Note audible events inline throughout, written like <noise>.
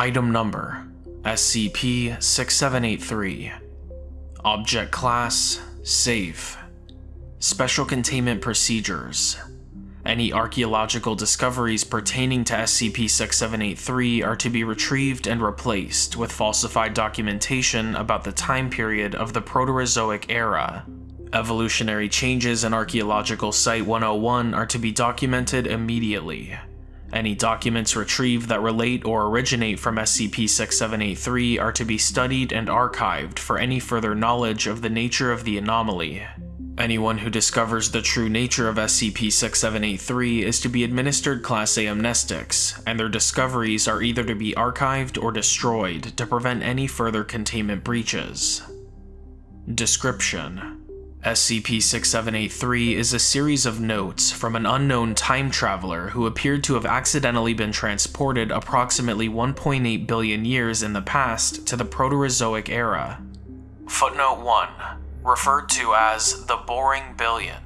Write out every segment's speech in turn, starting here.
Item Number SCP-6783 Object Class Safe. Special Containment Procedures Any archaeological discoveries pertaining to SCP-6783 are to be retrieved and replaced with falsified documentation about the time period of the Proterozoic era. Evolutionary changes in Archaeological Site 101 are to be documented immediately. Any documents retrieved that relate or originate from SCP-6783 are to be studied and archived for any further knowledge of the nature of the anomaly. Anyone who discovers the true nature of SCP-6783 is to be administered Class A amnestics, and their discoveries are either to be archived or destroyed to prevent any further containment breaches. Description SCP-6783 is a series of notes from an unknown time traveler who appeared to have accidentally been transported approximately 1.8 billion years in the past to the Proterozoic era. Footnote 1, referred to as the Boring Billion.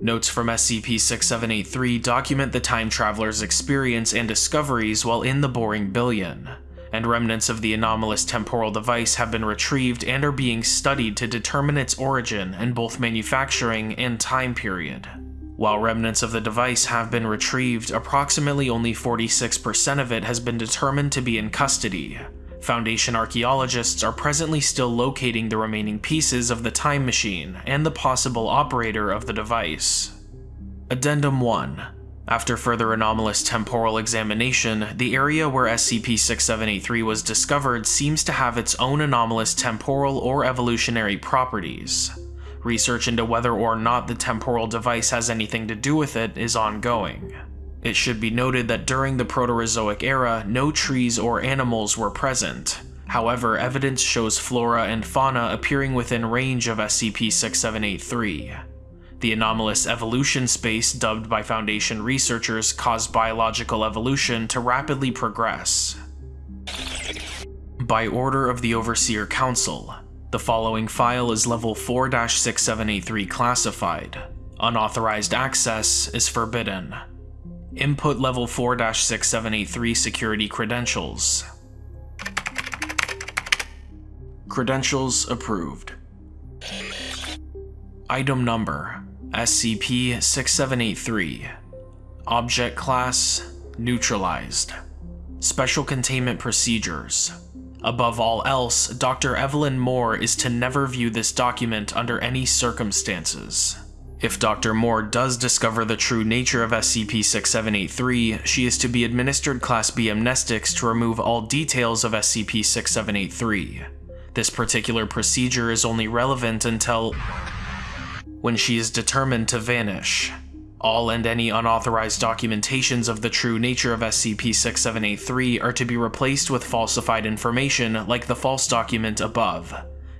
Notes from SCP-6783 document the time traveler's experience and discoveries while in the Boring Billion, and remnants of the anomalous temporal device have been retrieved and are being studied to determine its origin in both manufacturing and time period. While remnants of the device have been retrieved, approximately only 46% of it has been determined to be in custody. Foundation archaeologists are presently still locating the remaining pieces of the time machine and the possible operator of the device. Addendum 1 after further anomalous temporal examination, the area where SCP-6783 was discovered seems to have its own anomalous temporal or evolutionary properties. Research into whether or not the temporal device has anything to do with it is ongoing. It should be noted that during the Proterozoic era, no trees or animals were present. However, evidence shows flora and fauna appearing within range of SCP-6783. The anomalous evolution space dubbed by Foundation researchers caused biological evolution to rapidly progress. By order of the Overseer Council, the following file is level 4-6783 classified. Unauthorized access is forbidden. Input level 4-6783 security credentials. Credentials approved. Item number SCP-6783 Object Class Neutralized Special Containment Procedures Above all else, Dr. Evelyn Moore is to never view this document under any circumstances. If Dr. Moore does discover the true nature of SCP-6783, she is to be administered Class B amnestics to remove all details of SCP-6783. This particular procedure is only relevant until when she is determined to vanish. All and any unauthorized documentations of the true nature of SCP-6783 are to be replaced with falsified information like the false document above.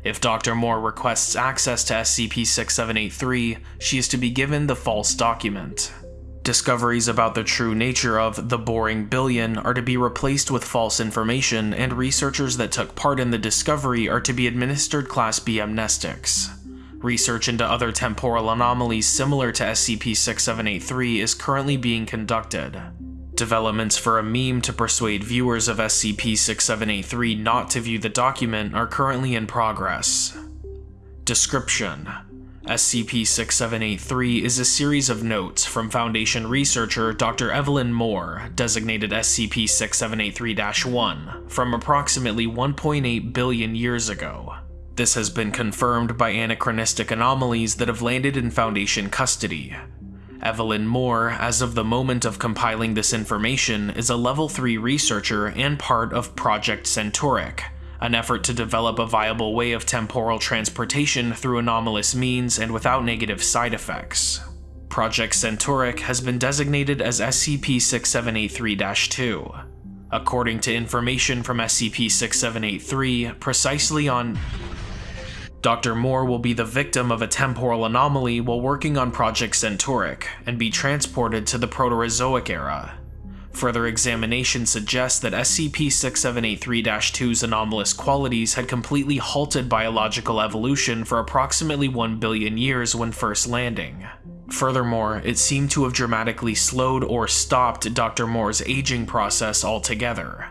If Dr. Moore requests access to SCP-6783, she is to be given the false document. Discoveries about the true nature of the Boring Billion are to be replaced with false information, and researchers that took part in the discovery are to be administered Class B amnestics. Research into other temporal anomalies similar to SCP-6783 is currently being conducted. Developments for a meme to persuade viewers of SCP-6783 not to view the document are currently in progress. Description SCP-6783 is a series of notes from Foundation researcher Dr. Evelyn Moore, designated SCP-6783-1, from approximately 1.8 billion years ago. This has been confirmed by anachronistic anomalies that have landed in Foundation custody. Evelyn Moore, as of the moment of compiling this information, is a level 3 researcher and part of Project Centauric, an effort to develop a viable way of temporal transportation through anomalous means and without negative side effects. Project Centauric has been designated as SCP-6783-2. According to information from SCP-6783, precisely on Dr. Moore will be the victim of a temporal anomaly while working on Project Centauric, and be transported to the Proterozoic era. Further examination suggests that SCP-6783-2's anomalous qualities had completely halted biological evolution for approximately 1 billion years when first landing. Furthermore, it seemed to have dramatically slowed or stopped Dr. Moore's aging process altogether.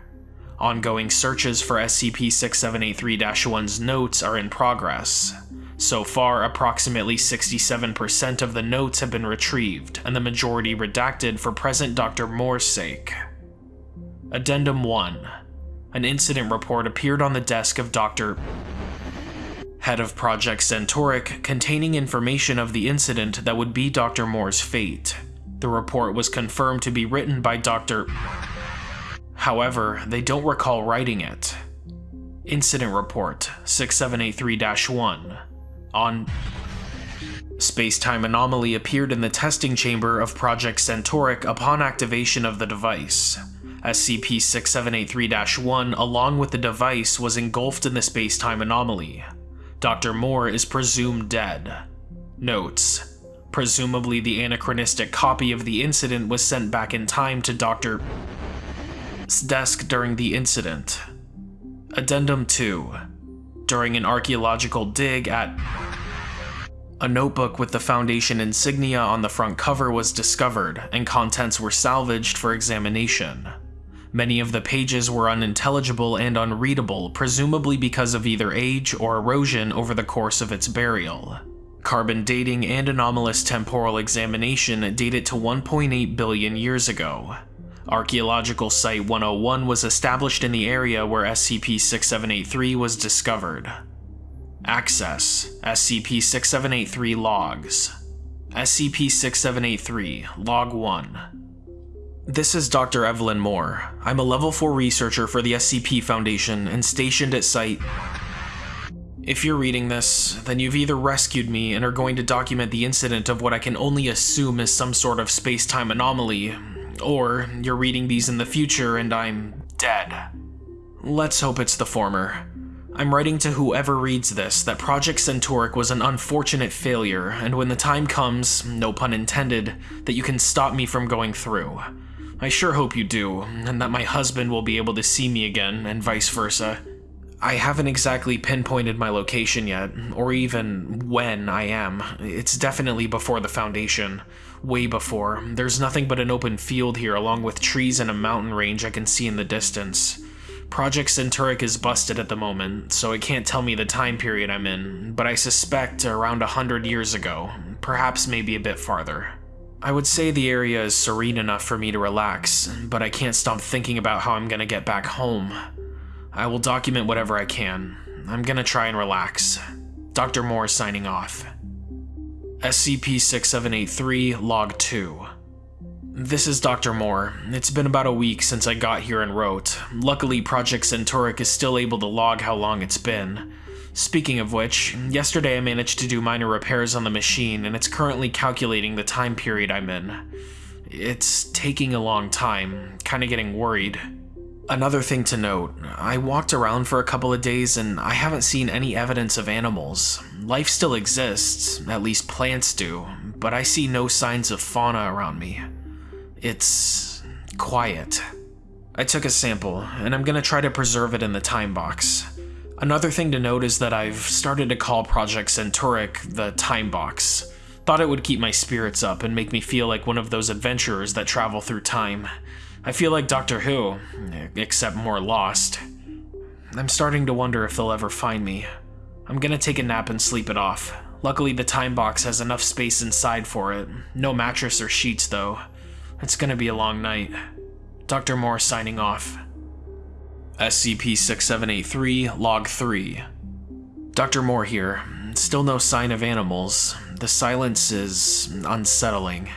Ongoing searches for SCP-6783-1's notes are in progress. So far, approximately 67% of the notes have been retrieved, and the majority redacted for present Dr. Moore's sake. Addendum 1 An incident report appeared on the desk of Dr. Head of Project Centauric, containing information of the incident that would be Dr. Moore's fate. The report was confirmed to be written by Dr. However, they don't recall writing it. Incident Report 6783-1 on Space-time anomaly appeared in the testing chamber of Project Centauric upon activation of the device. SCP-6783-1 along with the device was engulfed in the space-time anomaly. Dr. Moore is presumed dead. Notes: Presumably the anachronistic copy of the incident was sent back in time to Dr. desk during the incident. Addendum 2 During an archaeological dig at a notebook with the Foundation insignia on the front cover was discovered, and contents were salvaged for examination. Many of the pages were unintelligible and unreadable, presumably because of either age or erosion over the course of its burial. Carbon dating and anomalous temporal examination date it to 1.8 billion years ago. Archaeological Site 101 was established in the area where SCP-6783 was discovered. Access SCP-6783 Logs SCP-6783 Log 1 This is Dr. Evelyn Moore. I'm a Level 4 researcher for the SCP Foundation and stationed at Site... If you're reading this, then you've either rescued me and are going to document the incident of what I can only assume is some sort of space-time anomaly, or you're reading these in the future and I'm dead. Let's hope it's the former. I'm writing to whoever reads this that Project Centauric was an unfortunate failure, and when the time comes, no pun intended, that you can stop me from going through. I sure hope you do, and that my husband will be able to see me again, and vice versa. I haven't exactly pinpointed my location yet, or even when I am. It's definitely before the Foundation. Way before. There's nothing but an open field here along with trees and a mountain range I can see in the distance. Project Centauric is busted at the moment, so it can't tell me the time period I'm in, but I suspect around a hundred years ago, perhaps maybe a bit farther. I would say the area is serene enough for me to relax, but I can't stop thinking about how I'm gonna get back home. I will document whatever I can. I'm gonna try and relax. Dr. Moore signing off. SCP-6783, Log 2 this is Dr. Moore. It's been about a week since I got here and wrote. Luckily, Project Centauric is still able to log how long it's been. Speaking of which, yesterday I managed to do minor repairs on the machine, and it's currently calculating the time period I'm in. It's taking a long time, kinda getting worried. Another thing to note, I walked around for a couple of days and I haven't seen any evidence of animals. Life still exists, at least plants do, but I see no signs of fauna around me. It's quiet. I took a sample, and I'm gonna try to preserve it in the time box. Another thing to note is that I've started to call Project Centauric the Time Box. Thought it would keep my spirits up and make me feel like one of those adventurers that travel through time. I feel like Doctor Who, except more lost. I'm starting to wonder if they'll ever find me. I'm gonna take a nap and sleep it off. Luckily the time box has enough space inside for it. No mattress or sheets though. It's gonna be a long night. Dr. Moore signing off. SCP-6783, Log 3. Dr. Moore here. Still no sign of animals. The silence is unsettling.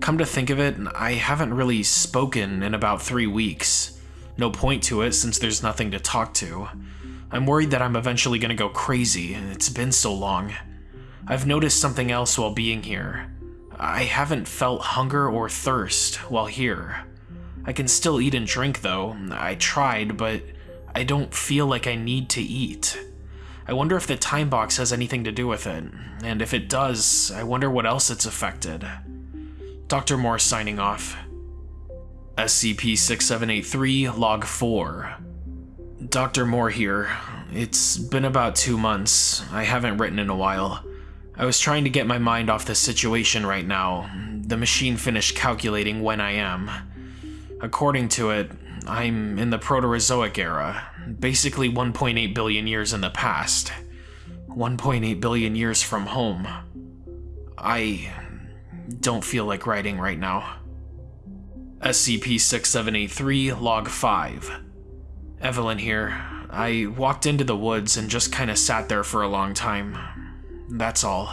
Come to think of it, I haven't really spoken in about three weeks. No point to it since there's nothing to talk to. I'm worried that I'm eventually gonna go crazy, it's been so long. I've noticed something else while being here. I haven't felt hunger or thirst while here. I can still eat and drink though. I tried, but I don't feel like I need to eat. I wonder if the time box has anything to do with it, and if it does, I wonder what else it's affected. Dr. Moore signing off. SCP 6783, Log 4. Dr. Moore here. It's been about two months. I haven't written in a while. I was trying to get my mind off the situation right now. The machine finished calculating when I am. According to it, I'm in the Proterozoic era, basically 1.8 billion years in the past. 1.8 billion years from home. I don't feel like writing right now. SCP-6783, Log 5. Evelyn here. I walked into the woods and just kinda sat there for a long time. That's all.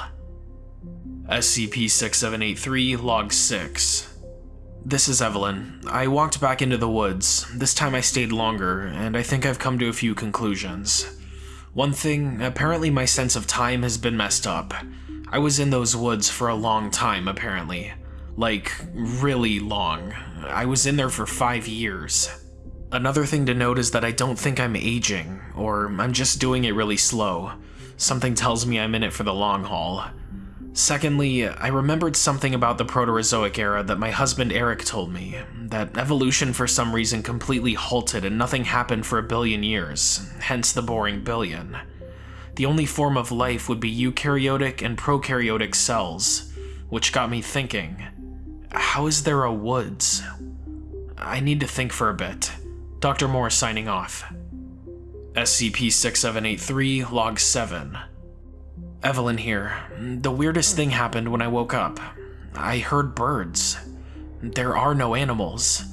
SCP-6783, Log 6. This is Evelyn. I walked back into the woods. This time I stayed longer, and I think I've come to a few conclusions. One thing, apparently my sense of time has been messed up. I was in those woods for a long time, apparently. Like, really long. I was in there for five years. Another thing to note is that I don't think I'm aging, or I'm just doing it really slow. Something tells me I'm in it for the long haul. Secondly, I remembered something about the Proterozoic era that my husband Eric told me, that evolution for some reason completely halted and nothing happened for a billion years, hence the boring billion. The only form of life would be eukaryotic and prokaryotic cells, which got me thinking, how is there a woods? I need to think for a bit. Dr. Moore signing off. SCP-6783, Log 7. Evelyn here. The weirdest thing happened when I woke up. I heard birds. There are no animals.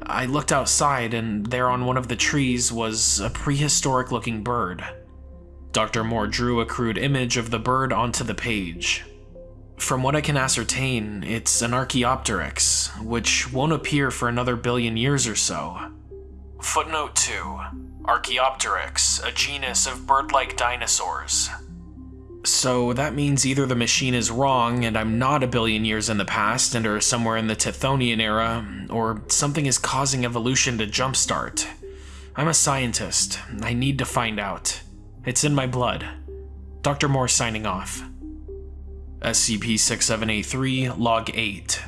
I looked outside and there on one of the trees was a prehistoric looking bird. Dr. Moore drew a crude image of the bird onto the page. From what I can ascertain, it's an Archaeopteryx, which won't appear for another billion years or so. Footnote 2. Archaeopteryx, a genus of bird-like dinosaurs. So that means either the machine is wrong and I'm not a billion years in the past and are somewhere in the Tithonian era, or something is causing evolution to jumpstart. I'm a scientist. I need to find out. It's in my blood. Dr. Moore signing off. SCP-6783, Log 8.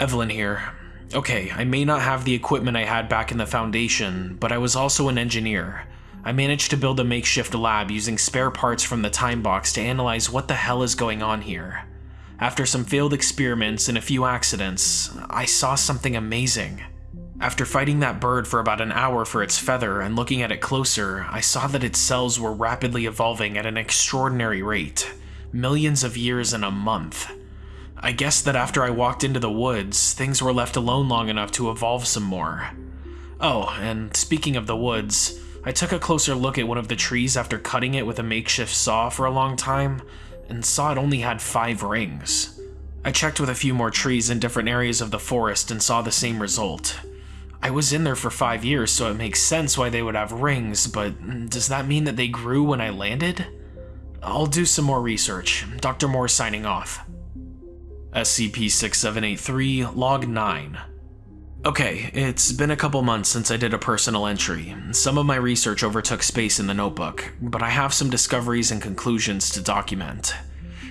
Evelyn here. Okay, I may not have the equipment I had back in the Foundation, but I was also an engineer. I managed to build a makeshift lab using spare parts from the time box to analyze what the hell is going on here. After some failed experiments and a few accidents, I saw something amazing. After fighting that bird for about an hour for its feather and looking at it closer, I saw that its cells were rapidly evolving at an extraordinary rate millions of years in a month. I guess that after I walked into the woods, things were left alone long enough to evolve some more. Oh, and speaking of the woods, I took a closer look at one of the trees after cutting it with a makeshift saw for a long time, and saw it only had five rings. I checked with a few more trees in different areas of the forest and saw the same result. I was in there for five years, so it makes sense why they would have rings, but does that mean that they grew when I landed? I'll do some more research. Dr. Moore signing off. SCP-6783, Log 9. Okay, it's been a couple months since I did a personal entry. Some of my research overtook space in the notebook, but I have some discoveries and conclusions to document.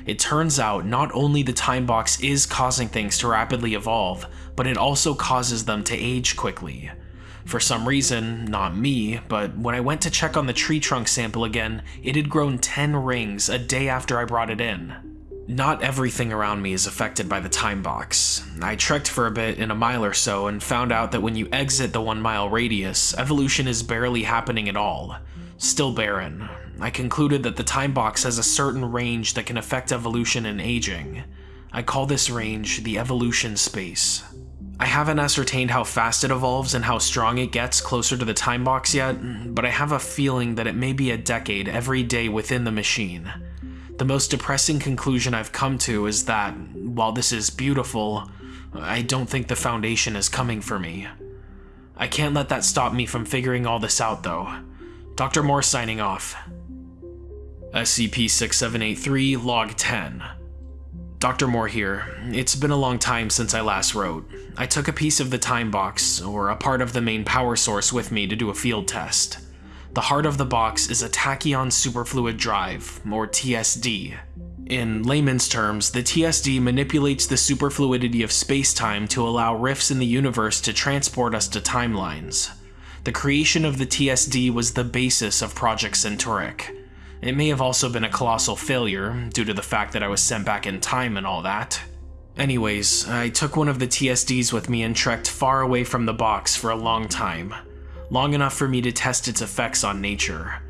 It turns out not only the time box is causing things to rapidly evolve, but it also causes them to age quickly. For some reason, not me, but when I went to check on the tree trunk sample again, it had grown 10 rings a day after I brought it in. Not everything around me is affected by the time box. I trekked for a bit in a mile or so and found out that when you exit the one mile radius, evolution is barely happening at all. Still barren. I concluded that the time box has a certain range that can affect evolution and aging. I call this range the evolution space. I haven't ascertained how fast it evolves and how strong it gets closer to the time box yet, but I have a feeling that it may be a decade every day within the machine. The most depressing conclusion I've come to is that, while this is beautiful, I don't think the Foundation is coming for me. I can't let that stop me from figuring all this out though. Dr. Moore signing off. SCP-6783, Log 10. Dr. Moore here. It's been a long time since I last wrote. I took a piece of the time box, or a part of the main power source with me to do a field test. The heart of the box is a tachyon superfluid drive, or TSD. In layman's terms, the TSD manipulates the superfluidity of spacetime to allow rifts in the universe to transport us to timelines. The creation of the TSD was the basis of Project Centauric. It may have also been a colossal failure, due to the fact that I was sent back in time and all that. Anyways, I took one of the TSDs with me and trekked far away from the box for a long time. Long enough for me to test its effects on nature.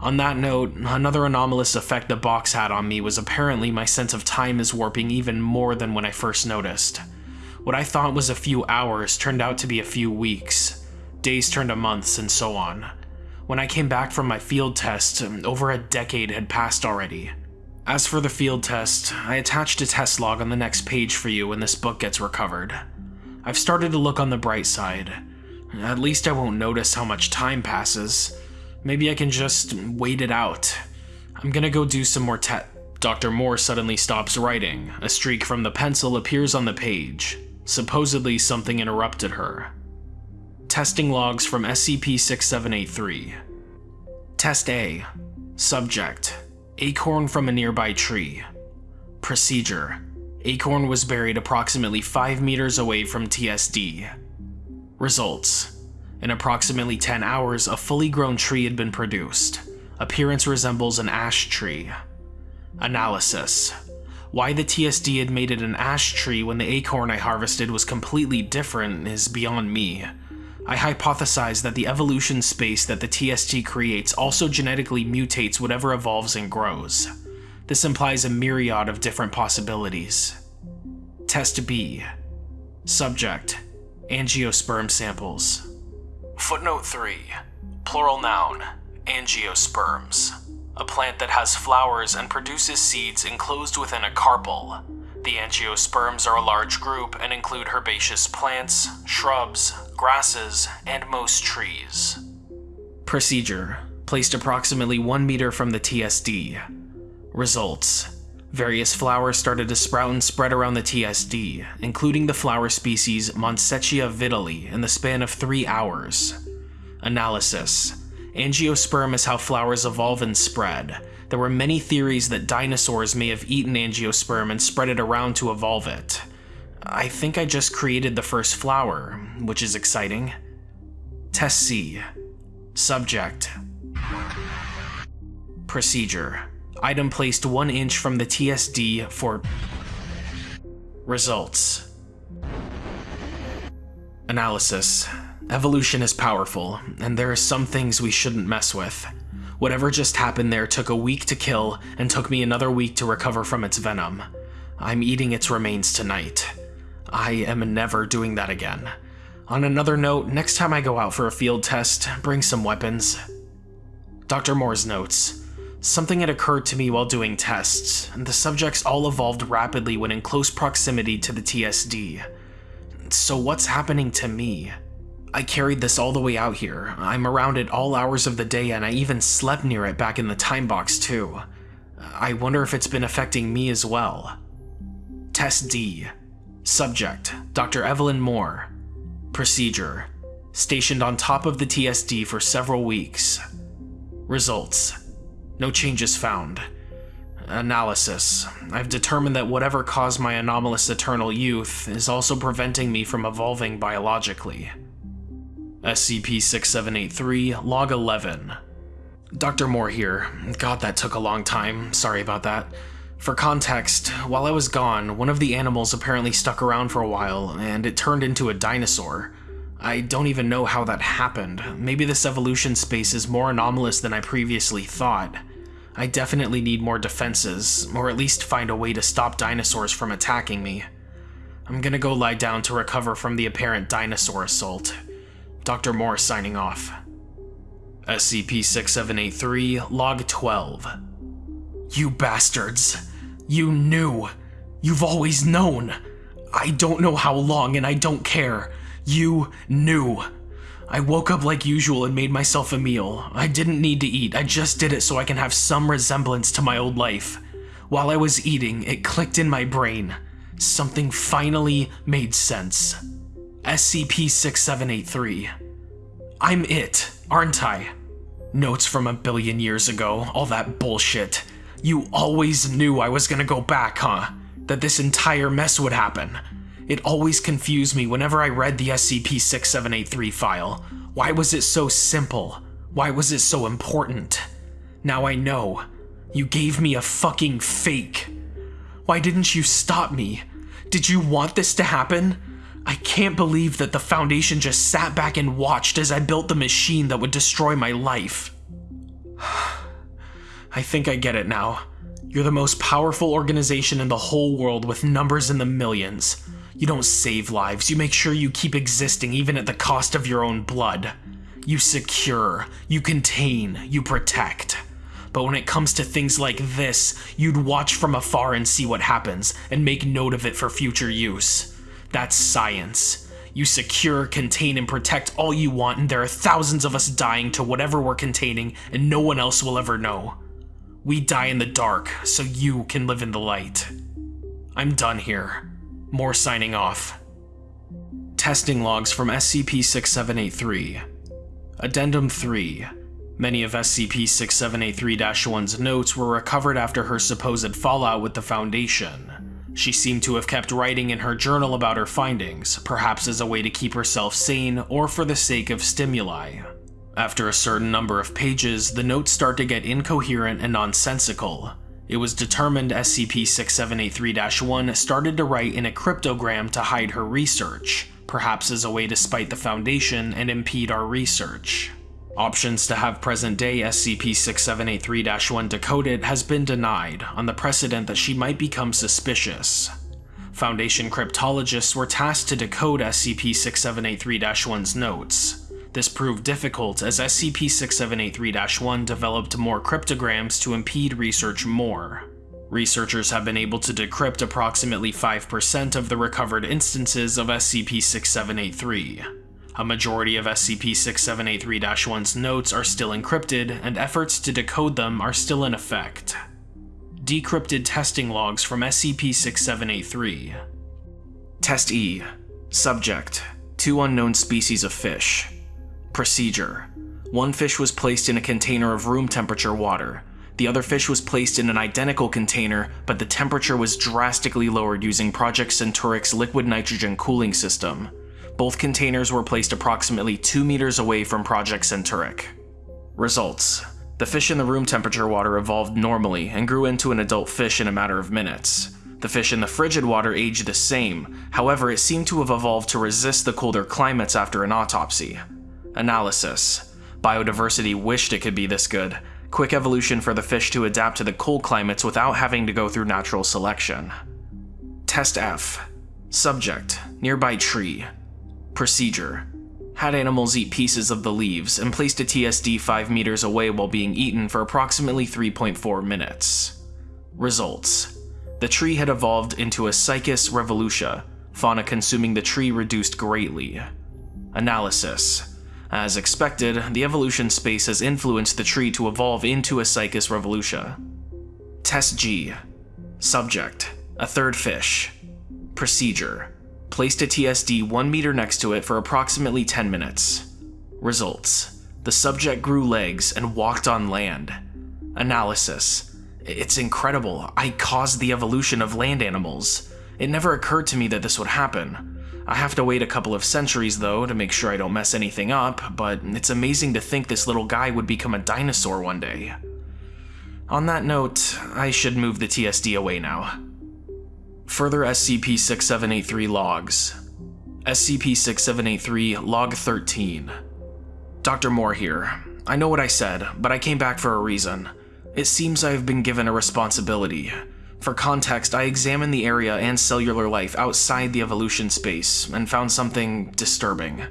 On that note, another anomalous effect the box had on me was apparently my sense of time is warping even more than when I first noticed. What I thought was a few hours turned out to be a few weeks. Days turned to months, and so on. When I came back from my field test, um, over a decade had passed already. As for the field test, I attached a test log on the next page for you when this book gets recovered. I've started to look on the bright side. At least I won't notice how much time passes. Maybe I can just wait it out. I'm gonna go do some more te- Dr. Moore suddenly stops writing. A streak from the pencil appears on the page. Supposedly something interrupted her. Testing logs from SCP-6783. Test A. Subject. Acorn from a nearby tree. Procedure. Acorn was buried approximately 5 meters away from TSD. Results. In approximately 10 hours, a fully grown tree had been produced. Appearance resembles an ash tree. Analysis. Why the TSD had made it an ash tree when the acorn I harvested was completely different is beyond me. I hypothesize that the evolution space that the TSD creates also genetically mutates whatever evolves and grows. This implies a myriad of different possibilities. Test B. Subject. Angiosperm samples. Footnote 3. Plural noun. Angiosperms. A plant that has flowers and produces seeds enclosed within a carpel. The angiosperms are a large group and include herbaceous plants, shrubs, grasses, and most trees. Procedure. Placed approximately 1 meter from the TSD. Results. Various flowers started to sprout and spread around the TSD, including the flower species Montsechia vidalii in the span of 3 hours. Analysis. Angiosperm is how flowers evolve and spread. There were many theories that dinosaurs may have eaten angiosperm and spread it around to evolve it. I think I just created the first flower, which is exciting. Test C. Subject. Procedure. Item placed 1 inch from the TSD for results. Analysis. Evolution is powerful, and there are some things we shouldn't mess with. Whatever just happened there took a week to kill, and took me another week to recover from its venom. I'm eating its remains tonight. I am never doing that again. On another note, next time I go out for a field test, bring some weapons. Dr. Moore's notes. Something had occurred to me while doing tests, and the subjects all evolved rapidly when in close proximity to the TSD. So what's happening to me? I carried this all the way out here. I'm around it all hours of the day and I even slept near it back in the time box too. I wonder if it's been affecting me as well. Test D. Subject, Dr. Evelyn Moore. Procedure, stationed on top of the TSD for several weeks. Results, no changes found. Analysis, I've determined that whatever caused my anomalous eternal youth is also preventing me from evolving biologically. SCP-6783, Log 11. Dr. Moore here. God, that took a long time. Sorry about that. For context, while I was gone, one of the animals apparently stuck around for a while, and it turned into a dinosaur. I don't even know how that happened. Maybe this evolution space is more anomalous than I previously thought. I definitely need more defenses, or at least find a way to stop dinosaurs from attacking me. I'm gonna go lie down to recover from the apparent dinosaur assault. Dr. Moore signing off. SCP-6783, Log 12. You bastards. You knew. You've always known. I don't know how long and I don't care. You knew. I woke up like usual and made myself a meal. I didn't need to eat, I just did it so I can have some resemblance to my old life. While I was eating, it clicked in my brain. Something finally made sense. SCP-6783. I'm it, aren't I? Notes from a billion years ago, all that bullshit. You always knew I was gonna go back, huh? That this entire mess would happen. It always confused me whenever I read the SCP-6783 file. Why was it so simple? Why was it so important? Now I know. You gave me a fucking fake. Why didn't you stop me? Did you want this to happen? I can't believe that the Foundation just sat back and watched as I built the machine that would destroy my life. <sighs> I think I get it now. You're the most powerful organization in the whole world with numbers in the millions. You don't save lives, you make sure you keep existing even at the cost of your own blood. You secure, you contain, you protect. But when it comes to things like this, you'd watch from afar and see what happens, and make note of it for future use. That's science. You secure, contain, and protect all you want, and there are thousands of us dying to whatever we're containing, and no one else will ever know. We die in the dark, so you can live in the light. I'm done here. Moore signing off. Testing logs from SCP-6783. Addendum 3. Many of SCP-6783-1's notes were recovered after her supposed fallout with the Foundation. She seemed to have kept writing in her journal about her findings, perhaps as a way to keep herself sane or for the sake of stimuli. After a certain number of pages, the notes start to get incoherent and nonsensical, it was determined SCP-6783-1 started to write in a cryptogram to hide her research, perhaps as a way to spite the Foundation and impede our research. Options to have present-day SCP-6783-1 decoded has been denied, on the precedent that she might become suspicious. Foundation cryptologists were tasked to decode SCP-6783-1's notes, this proved difficult as SCP-6783-1 developed more cryptograms to impede research more. Researchers have been able to decrypt approximately 5% of the recovered instances of SCP-6783. A majority of SCP-6783-1's notes are still encrypted, and efforts to decode them are still in effect. Decrypted testing logs from SCP-6783 Test E Subject Two unknown species of fish Procedure. One fish was placed in a container of room temperature water. The other fish was placed in an identical container, but the temperature was drastically lowered using Project Centauric's liquid nitrogen cooling system. Both containers were placed approximately 2 meters away from Project Centauric. Results. The fish in the room temperature water evolved normally and grew into an adult fish in a matter of minutes. The fish in the frigid water aged the same, however it seemed to have evolved to resist the colder climates after an autopsy. Analysis. Biodiversity wished it could be this good. Quick evolution for the fish to adapt to the cold climates without having to go through natural selection. Test F. Subject. Nearby tree. Procedure. Had animals eat pieces of the leaves and placed a TSD 5 meters away while being eaten for approximately 3.4 minutes. Results. The tree had evolved into a Cycas revolutia. Fauna consuming the tree reduced greatly. Analysis. As expected, the evolution space has influenced the tree to evolve into a Cycas revolutia. Test G. Subject. A third fish. Procedure. Placed a TSD 1 meter next to it for approximately 10 minutes. Results. The subject grew legs and walked on land. Analysis. It's incredible. I caused the evolution of land animals. It never occurred to me that this would happen. I have to wait a couple of centuries though to make sure I don't mess anything up, but it's amazing to think this little guy would become a dinosaur one day. On that note, I should move the TSD away now. Further SCP-6783 logs. SCP-6783 Log 13. Dr. Moore here. I know what I said, but I came back for a reason. It seems I have been given a responsibility. For context, I examined the area and cellular life outside the evolution space and found something disturbing.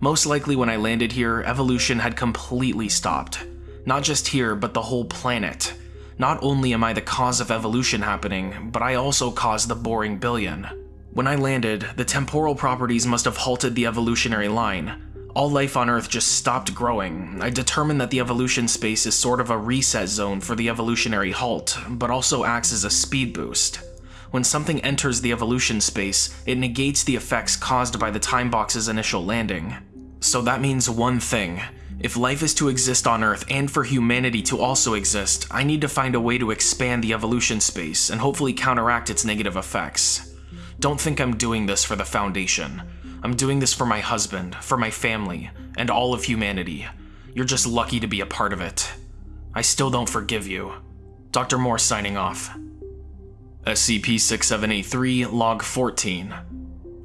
Most likely when I landed here, evolution had completely stopped. Not just here, but the whole planet. Not only am I the cause of evolution happening, but I also caused the boring billion. When I landed, the temporal properties must have halted the evolutionary line, all life on Earth just stopped growing, I determined that the evolution space is sort of a reset zone for the evolutionary halt, but also acts as a speed boost. When something enters the evolution space, it negates the effects caused by the time box's initial landing. So that means one thing. If life is to exist on Earth and for humanity to also exist, I need to find a way to expand the evolution space and hopefully counteract its negative effects. Don't think I'm doing this for the Foundation. I'm doing this for my husband, for my family, and all of humanity. You're just lucky to be a part of it. I still don't forgive you. Dr. Moore signing off. SCP-6783, Log 14.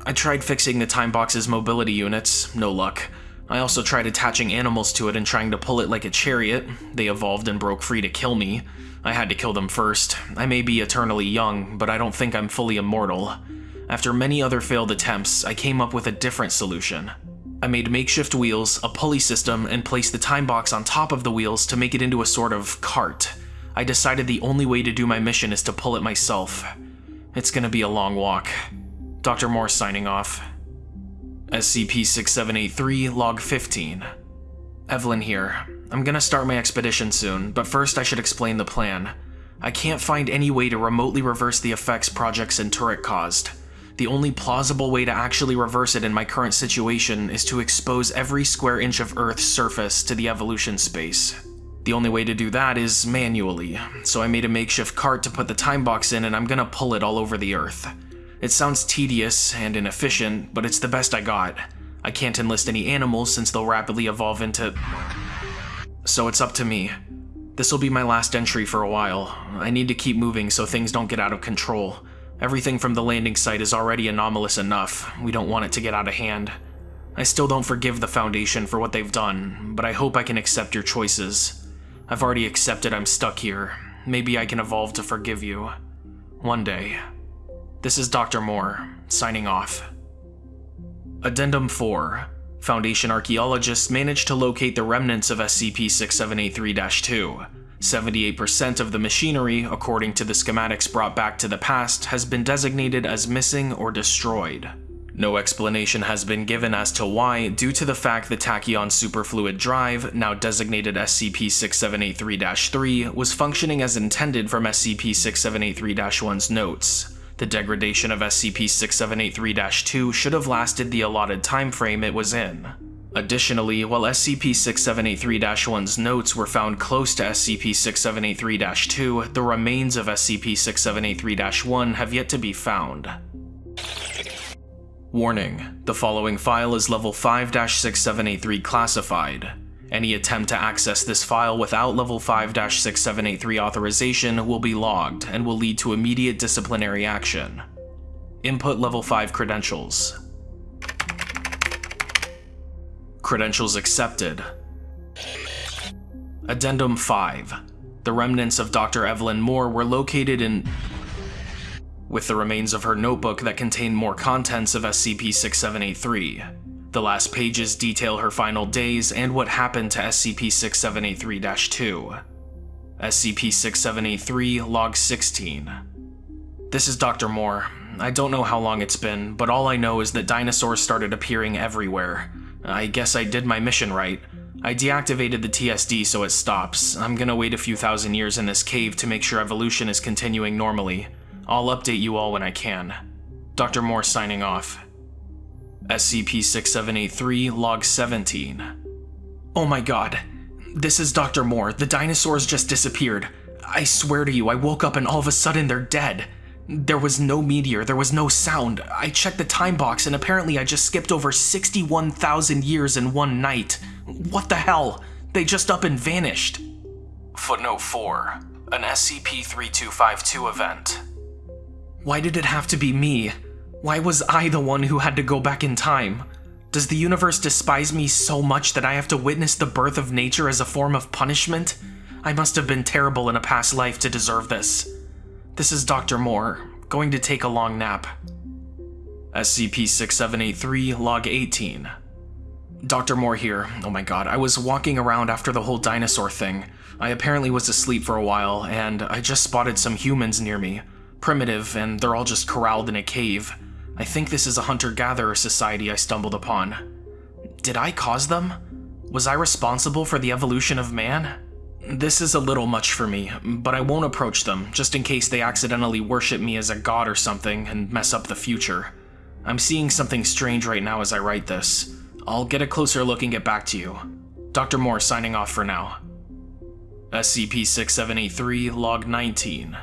I tried fixing the time box's mobility units, no luck. I also tried attaching animals to it and trying to pull it like a chariot. They evolved and broke free to kill me. I had to kill them first. I may be eternally young, but I don't think I'm fully immortal. After many other failed attempts, I came up with a different solution. I made makeshift wheels, a pulley system, and placed the time box on top of the wheels to make it into a sort of cart. I decided the only way to do my mission is to pull it myself. It's gonna be a long walk. Dr. Moore signing off. SCP-6783, Log 15. Evelyn here. I'm gonna start my expedition soon, but first I should explain the plan. I can't find any way to remotely reverse the effects Project Centauric caused. The only plausible way to actually reverse it in my current situation is to expose every square inch of Earth's surface to the evolution space. The only way to do that is manually, so I made a makeshift cart to put the time box in and I'm gonna pull it all over the Earth. It sounds tedious and inefficient, but it's the best I got. I can't enlist any animals since they'll rapidly evolve into... So it's up to me. This'll be my last entry for a while. I need to keep moving so things don't get out of control. Everything from the landing site is already anomalous enough. We don't want it to get out of hand. I still don't forgive the Foundation for what they've done, but I hope I can accept your choices. I've already accepted I'm stuck here. Maybe I can evolve to forgive you. One day. This is Dr. Moore, signing off. Addendum 4. Foundation archaeologists managed to locate the remnants of SCP-6783-2. 78% of the machinery, according to the schematics brought back to the past, has been designated as missing or destroyed. No explanation has been given as to why, due to the fact the Tachyon Superfluid Drive, now designated SCP-6783-3, was functioning as intended from SCP-6783-1's notes. The degradation of SCP-6783-2 should have lasted the allotted time frame it was in. Additionally, while SCP-6783-1's notes were found close to SCP-6783-2, the remains of SCP-6783-1 have yet to be found. Warning, the following file is level 5-6783 classified. Any attempt to access this file without level 5-6783 authorization will be logged and will lead to immediate disciplinary action. Input level 5 credentials. Credentials accepted. Addendum 5. The remnants of Dr. Evelyn Moore were located in with the remains of her notebook that contained more contents of SCP-6783. The last pages detail her final days and what happened to SCP-6783-2. SCP-6783 Log 16 This is Dr. Moore. I don't know how long it's been, but all I know is that dinosaurs started appearing everywhere. I guess I did my mission right. I deactivated the TSD so it stops. I'm gonna wait a few thousand years in this cave to make sure evolution is continuing normally. I'll update you all when I can. Dr. Moore signing off. SCP-6783, Log 17. Oh my god. This is Dr. Moore. The dinosaurs just disappeared. I swear to you, I woke up and all of a sudden they're dead. There was no meteor, there was no sound. I checked the time box and apparently I just skipped over 61,000 years in one night. What the hell? They just up and vanished. Footnote 4. An SCP-3252 event. Why did it have to be me? Why was I the one who had to go back in time? Does the universe despise me so much that I have to witness the birth of nature as a form of punishment? I must have been terrible in a past life to deserve this. This is Dr. Moore, going to take a long nap. SCP-6783, Log 18. Dr. Moore here. Oh my god, I was walking around after the whole dinosaur thing. I apparently was asleep for a while, and I just spotted some humans near me. Primitive, and they're all just corralled in a cave. I think this is a hunter-gatherer society I stumbled upon. Did I cause them? Was I responsible for the evolution of man? This is a little much for me, but I won't approach them, just in case they accidentally worship me as a god or something and mess up the future. I'm seeing something strange right now as I write this. I'll get a closer look and get back to you. Dr. Moore signing off for now. SCP-6783, Log 19.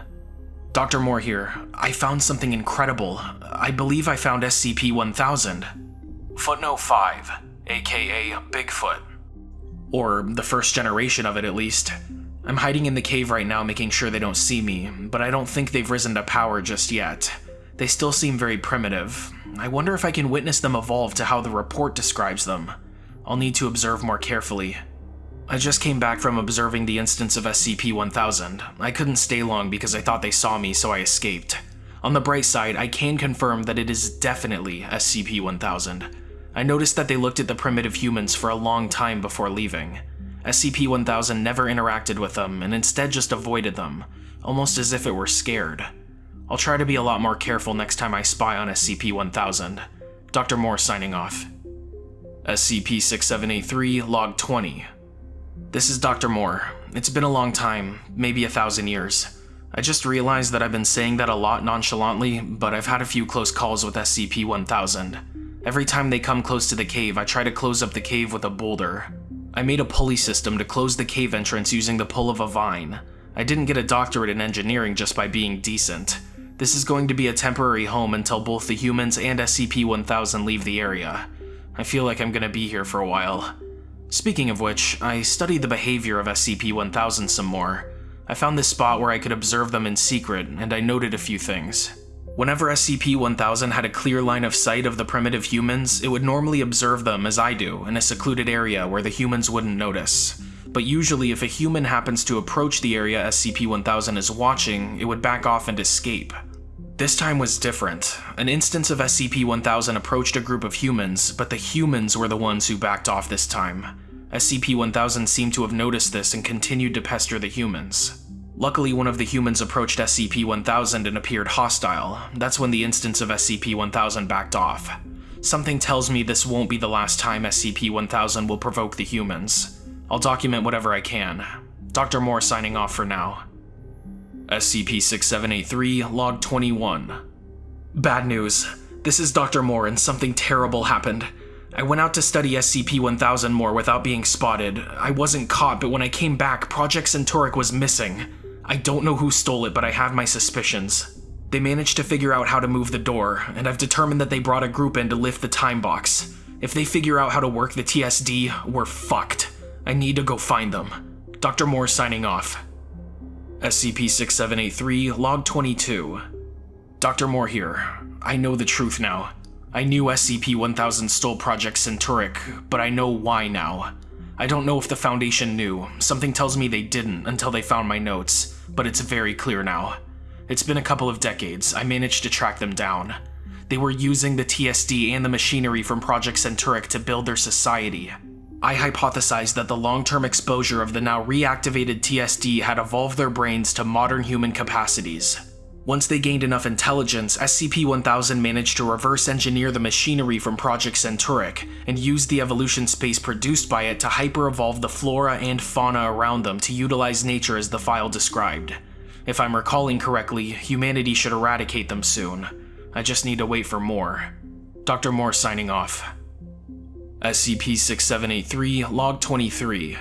Dr. Moore here. I found something incredible. I believe I found SCP-1000. Footnote 5, aka Bigfoot. Or the first generation of it, at least. I'm hiding in the cave right now making sure they don't see me, but I don't think they've risen to power just yet. They still seem very primitive. I wonder if I can witness them evolve to how the report describes them. I'll need to observe more carefully. I just came back from observing the instance of SCP-1000. I couldn't stay long because I thought they saw me, so I escaped. On the bright side, I can confirm that it is definitely SCP-1000. I noticed that they looked at the primitive humans for a long time before leaving. SCP-1000 never interacted with them and instead just avoided them, almost as if it were scared. I'll try to be a lot more careful next time I spy on SCP-1000. Dr. Moore signing off. SCP-6783, Log 20. This is Dr. Moore. It's been a long time, maybe a thousand years. I just realized that I've been saying that a lot nonchalantly, but I've had a few close calls with SCP-1000. Every time they come close to the cave, I try to close up the cave with a boulder. I made a pulley system to close the cave entrance using the pull of a vine. I didn't get a doctorate in engineering just by being decent. This is going to be a temporary home until both the humans and SCP-1000 leave the area. I feel like I'm gonna be here for a while. Speaking of which, I studied the behavior of SCP-1000 some more. I found this spot where I could observe them in secret, and I noted a few things. Whenever SCP-1000 had a clear line of sight of the primitive humans, it would normally observe them as I do, in a secluded area where the humans wouldn't notice. But usually if a human happens to approach the area SCP-1000 is watching, it would back off and escape. This time was different. An instance of SCP-1000 approached a group of humans, but the humans were the ones who backed off this time. SCP-1000 seemed to have noticed this and continued to pester the humans. Luckily, one of the humans approached SCP-1000 and appeared hostile. That's when the instance of SCP-1000 backed off. Something tells me this won't be the last time SCP-1000 will provoke the humans. I'll document whatever I can. Dr. Moore signing off for now. SCP-6783, Log 21. Bad news. This is Dr. Moore and something terrible happened. I went out to study SCP-1000 more without being spotted. I wasn't caught, but when I came back, Project Centauric was missing. I don't know who stole it, but I have my suspicions. They managed to figure out how to move the door, and I've determined that they brought a group in to lift the time box. If they figure out how to work the TSD, we're fucked. I need to go find them. Dr. Moore signing off. SCP-6783, Log 22. Dr. Moore here. I know the truth now. I knew SCP-1000 stole Project Centauric, but I know why now. I don't know if the Foundation knew. Something tells me they didn't until they found my notes, but it's very clear now. It's been a couple of decades. I managed to track them down. They were using the TSD and the machinery from Project Centauric to build their society. I hypothesized that the long-term exposure of the now reactivated TSD had evolved their brains to modern human capacities. Once they gained enough intelligence, SCP-1000 managed to reverse engineer the machinery from Project Centauric, and used the evolution space produced by it to hyper-evolve the flora and fauna around them to utilize nature as the file described. If I'm recalling correctly, humanity should eradicate them soon. I just need to wait for more. Dr. Moore signing off. SCP-6783, Log 23.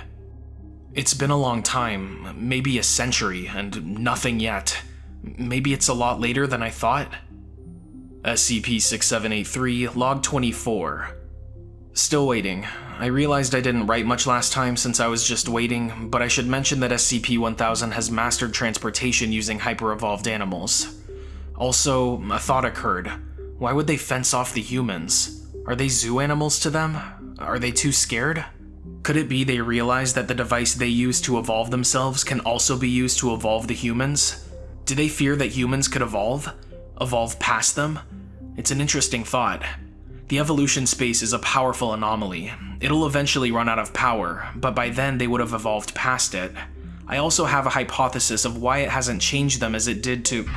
It's been a long time, maybe a century, and nothing yet. Maybe it's a lot later than I thought? SCP-6783, Log 24. Still waiting. I realized I didn't write much last time since I was just waiting, but I should mention that SCP-1000 has mastered transportation using hyper-evolved animals. Also, a thought occurred. Why would they fence off the humans? Are they zoo animals to them? Are they too scared? Could it be they realize that the device they use to evolve themselves can also be used to evolve the humans? Do they fear that humans could evolve? Evolve past them? It's an interesting thought. The evolution space is a powerful anomaly. It'll eventually run out of power, but by then they would have evolved past it. I also have a hypothesis of why it hasn't changed them as it did to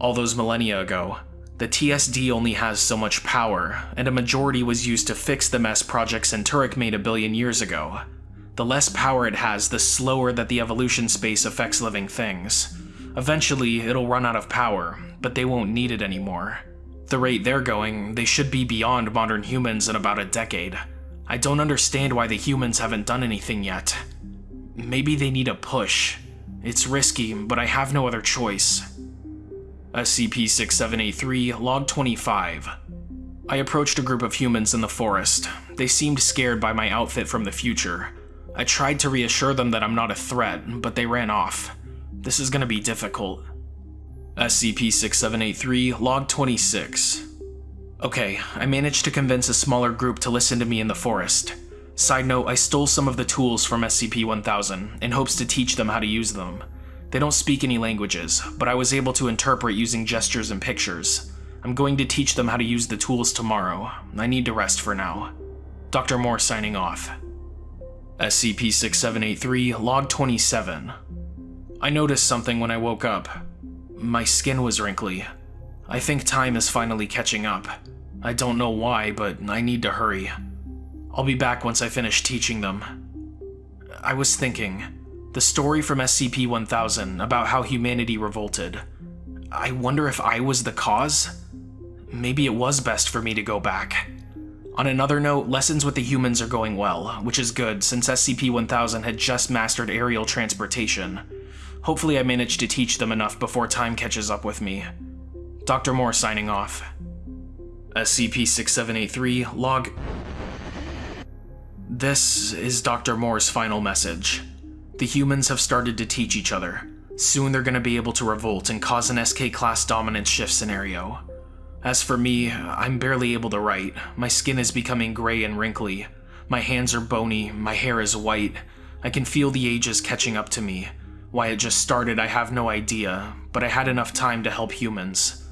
all those millennia ago. The TSD only has so much power, and a majority was used to fix the mess Project Centauric made a billion years ago. The less power it has, the slower that the evolution space affects living things. Eventually, it'll run out of power, but they won't need it anymore. The rate they're going, they should be beyond modern humans in about a decade. I don't understand why the humans haven't done anything yet. Maybe they need a push. It's risky, but I have no other choice. SCP-6783, Log 25. I approached a group of humans in the forest. They seemed scared by my outfit from the future. I tried to reassure them that I'm not a threat, but they ran off. This is gonna be difficult. SCP-6783, Log 26. Okay, I managed to convince a smaller group to listen to me in the forest. Side note, I stole some of the tools from SCP-1000 in hopes to teach them how to use them. They don't speak any languages, but I was able to interpret using gestures and pictures. I'm going to teach them how to use the tools tomorrow. I need to rest for now. Dr. Moore signing off. SCP-6783, Log 27. I noticed something when I woke up. My skin was wrinkly. I think time is finally catching up. I don't know why, but I need to hurry. I'll be back once I finish teaching them. I was thinking, the story from SCP-1000 about how humanity revolted. I wonder if I was the cause? Maybe it was best for me to go back. On another note, lessons with the humans are going well, which is good since SCP-1000 had just mastered aerial transportation. Hopefully I managed to teach them enough before time catches up with me. Dr. Moore signing off. SCP-6783, log... This is Dr. Moore's final message. The humans have started to teach each other. Soon they're gonna be able to revolt and cause an SK-class dominance shift scenario. As for me, I'm barely able to write. My skin is becoming gray and wrinkly. My hands are bony, my hair is white. I can feel the ages catching up to me. Why it just started, I have no idea, but I had enough time to help humans.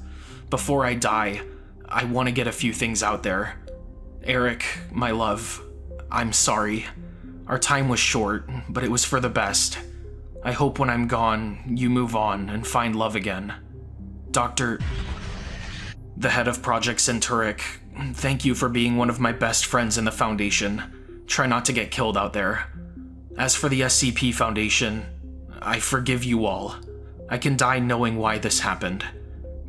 Before I die, I want to get a few things out there. Eric, my love, I'm sorry. Our time was short, but it was for the best. I hope when I'm gone, you move on and find love again. Dr. The head of Project Centauric, thank you for being one of my best friends in the Foundation. Try not to get killed out there. As for the SCP Foundation, I forgive you all. I can die knowing why this happened.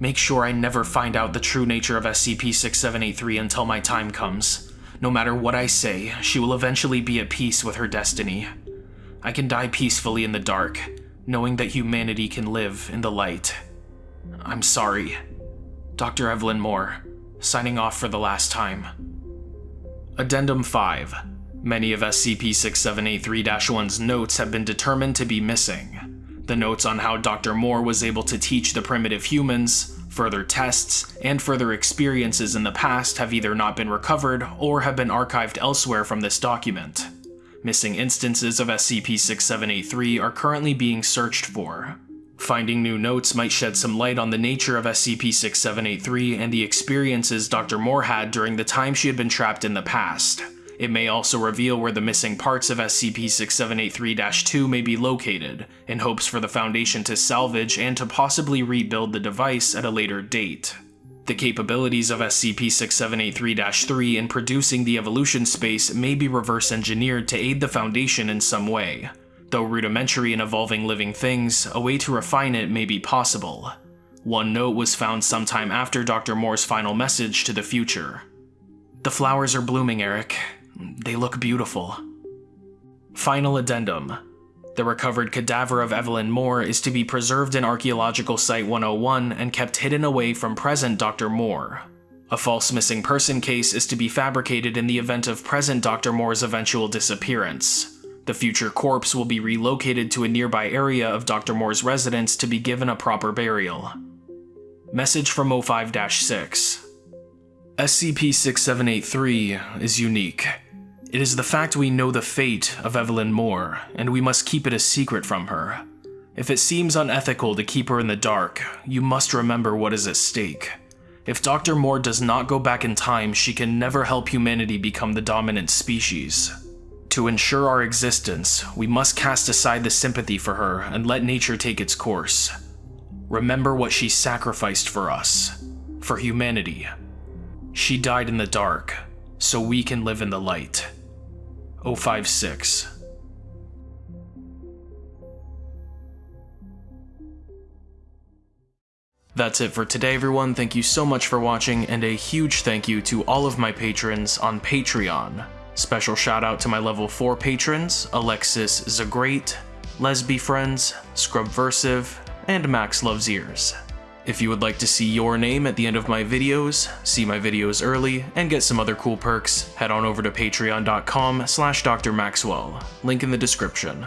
Make sure I never find out the true nature of SCP-6783 until my time comes. No matter what I say, she will eventually be at peace with her destiny. I can die peacefully in the dark, knowing that humanity can live in the light. I'm sorry. Dr. Evelyn Moore, signing off for the last time. Addendum 5. Many of SCP-6783-1's notes have been determined to be missing. The notes on how Dr. Moore was able to teach the primitive humans, further tests, and further experiences in the past have either not been recovered or have been archived elsewhere from this document. Missing instances of SCP-6783 are currently being searched for. Finding new notes might shed some light on the nature of SCP-6783 and the experiences Dr. Moore had during the time she had been trapped in the past. It may also reveal where the missing parts of SCP-6783-2 may be located, in hopes for the Foundation to salvage and to possibly rebuild the device at a later date. The capabilities of SCP-6783-3 in producing the evolution space may be reverse engineered to aid the Foundation in some way. Though rudimentary in evolving living things, a way to refine it may be possible. One note was found sometime after Dr. Moore's final message to the future. The flowers are blooming, Eric. They look beautiful. Final addendum. The recovered cadaver of Evelyn Moore is to be preserved in Archaeological Site 101 and kept hidden away from present Dr. Moore. A false missing person case is to be fabricated in the event of present Dr. Moore's eventual disappearance. The future corpse will be relocated to a nearby area of Dr. Moore's residence to be given a proper burial. Message from O5-6 SCP-6783 is unique. It is the fact we know the fate of Evelyn Moore, and we must keep it a secret from her. If it seems unethical to keep her in the dark, you must remember what is at stake. If Dr. Moore does not go back in time, she can never help humanity become the dominant species. To ensure our existence, we must cast aside the sympathy for her and let nature take its course. Remember what she sacrificed for us, for humanity. She died in the dark, so we can live in the light. 056. That's it for today everyone, thank you so much for watching, and a huge thank you to all of my patrons on Patreon. Special shout out to my level 4 patrons, Alexis Zagreat, Lesby Friends, Scrubversive, and Max Loves Ears. If you would like to see your name at the end of my videos, see my videos early, and get some other cool perks, head on over to patreon.com slash drmaxwell, link in the description.